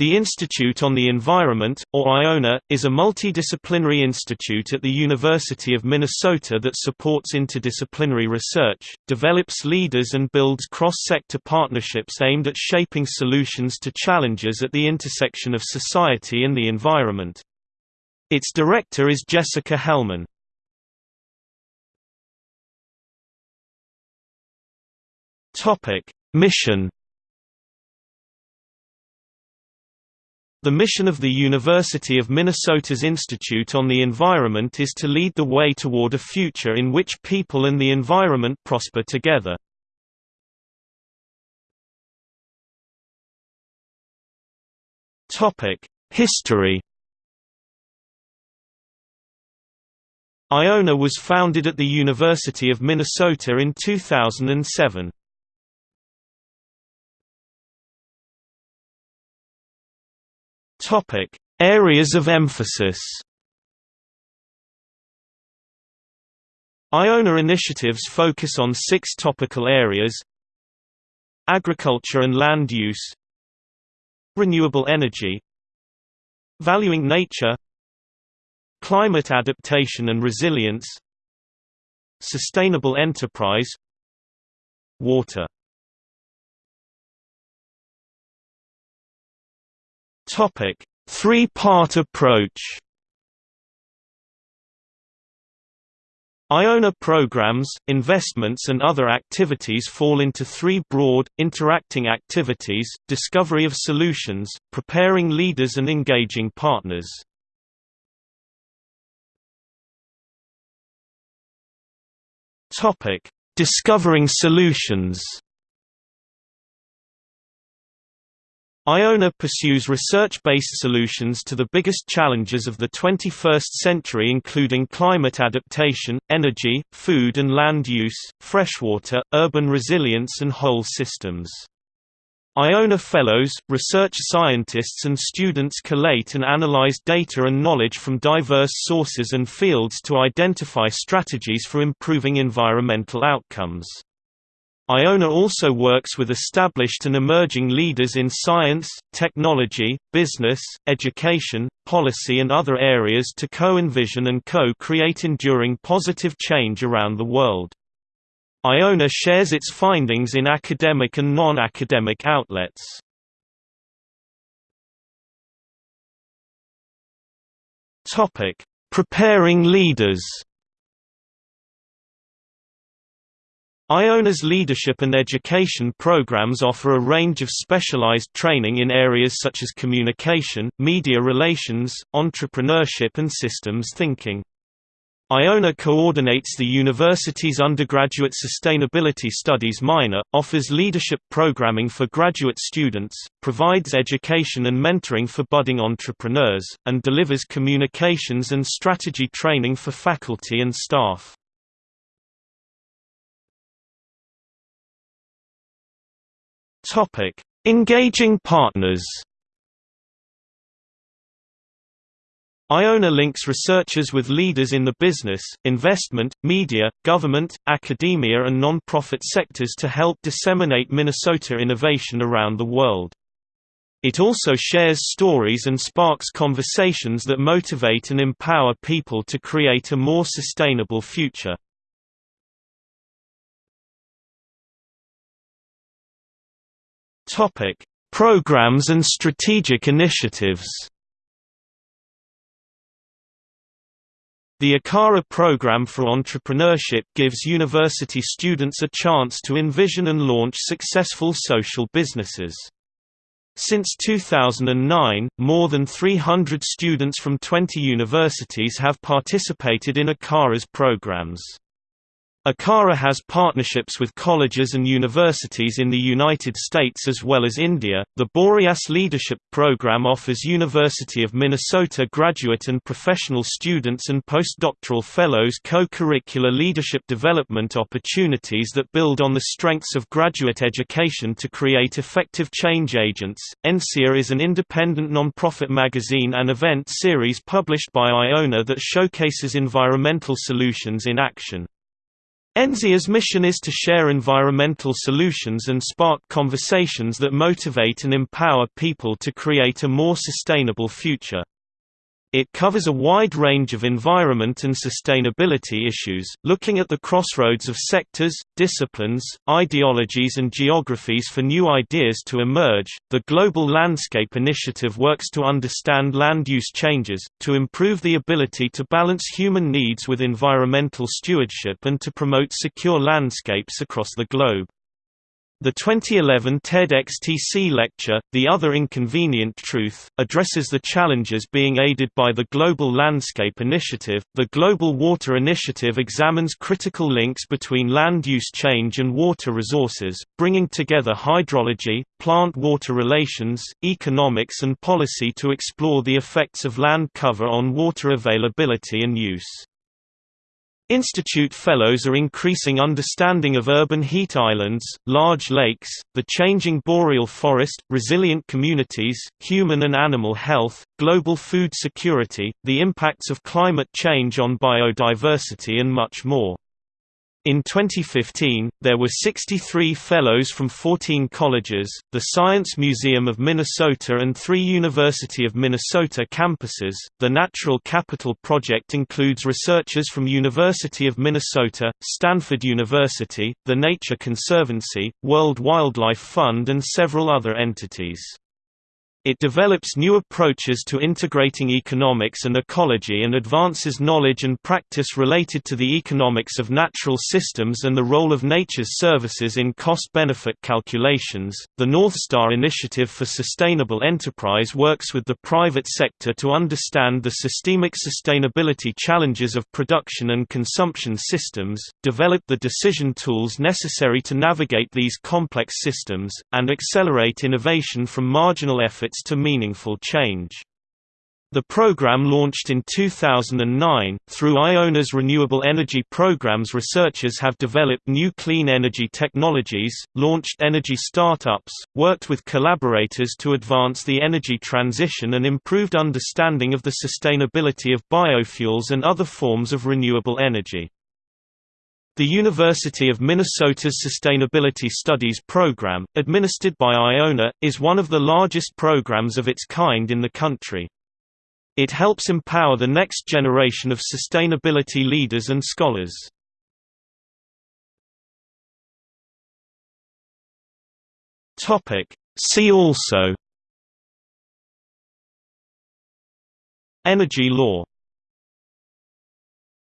The Institute on the Environment, or IonE, is a multidisciplinary institute at the University of Minnesota that supports interdisciplinary research, develops leaders and builds cross-sector partnerships aimed at shaping solutions to challenges at the intersection of society and the environment. Its director is Jessica Hellmann. Mission The mission of the University of Minnesota's Institute on the Environment is to lead the way toward a future in which people and the environment prosper together. History IonE was founded at the University of Minnesota in 2007. Topic: Areas of emphasis. IonE initiatives focus on six topical areas Agriculture and land use Renewable energy Valuing nature Climate adaptation and resilience Sustainable enterprise Water Topic: Three-part approach. IonE programs, investments and other activities fall into three broad, interacting activities, discovery of solutions, preparing leaders and engaging partners. Discovering solutions IonE pursues research-based solutions to the biggest challenges of the 21st century including climate adaptation, energy, food and land use, freshwater, urban resilience and whole systems. IonE Fellows, research scientists and students collate and analyze data and knowledge from diverse sources and fields to identify strategies for improving environmental outcomes. IonE also works with established and emerging leaders in science, technology, business, education, policy and other areas to co-envision and co-create enduring positive change around the world. IonE shares its findings in academic and non-academic outlets. Preparing leaders IonE's leadership and education programs offer a range of specialized training in areas such as communication, media relations, entrepreneurship and systems thinking. IonE coordinates the university's undergraduate sustainability studies minor, offers leadership programming for graduate students, provides education and mentoring for budding entrepreneurs, and delivers communications and strategy training for faculty and staff. Topic: Engaging partners. IonE links researchers with leaders in the business, investment, media, government, academia and non-profit sectors to help disseminate Minnesota innovation around the world. It also shares stories and sparks conversations that motivate and empower people to create a more sustainable future. Topic: Programs and strategic initiatives. The ACARA program for entrepreneurship gives university students a chance to envision and launch successful social businesses. Since 2009, more than 300 students from 20 universities have participated in ACARA's programs. ACARA has partnerships with colleges and universities in the United States as well as India. The Boreas Leadership Program offers University of Minnesota graduate and professional students and postdoctoral fellows co-curricular leadership development opportunities that build on the strengths of graduate education to create effective change agents. ENSIA is an independent nonprofit magazine and event series published by IonE that showcases environmental solutions in action. ENSIA's mission is to share environmental solutions and spark conversations that motivate and empower people to create a more sustainable future. It covers a wide range of environment and sustainability issues, looking at the crossroads of sectors, disciplines, ideologies, and geographies for new ideas to emerge. The Global Landscape Initiative works to understand land use changes, to improve the ability to balance human needs with environmental stewardship, and to promote secure landscapes across the globe. The 2011 TEDx-TC lecture, The Other Inconvenient Truth, addresses the challenges being aided by the Global Landscape Initiative. The Global Water Initiative examines critical links between land use change and water resources, bringing together hydrology, plant-water relations, economics and policy to explore the effects of land cover on water availability and use. Institute Fellows are increasing understanding of urban heat islands, large lakes, the changing boreal forest, resilient communities, human and animal health, global food security, the impacts of climate change on biodiversity and much more. In 2015, there were 63 fellows from 14 colleges, the Science Museum of Minnesota, and three University of Minnesota campuses. The Natural Capital Project includes researchers from University of Minnesota, Stanford University, the Nature Conservancy, World Wildlife Fund, and several other entities. It develops new approaches to integrating economics and ecology and advances knowledge and practice related to the economics of natural systems and the role of nature's services in cost benefit calculations. The North Star Initiative for Sustainable Enterprise works with the private sector to understand the systemic sustainability challenges of production and consumption systems, develop the decision tools necessary to navigate these complex systems, and accelerate innovation from marginal to meaningful change. The program launched in 2009. Through IonE's renewable energy programs, researchers have developed new clean energy technologies, launched energy startups, worked with collaborators to advance the energy transition, and improved understanding of the sustainability of biofuels and other forms of renewable energy. The University of Minnesota's Sustainability Studies program, administered by IonE, is one of the largest programs of its kind in the country. It helps empower the next generation of sustainability leaders and scholars. See also Energy law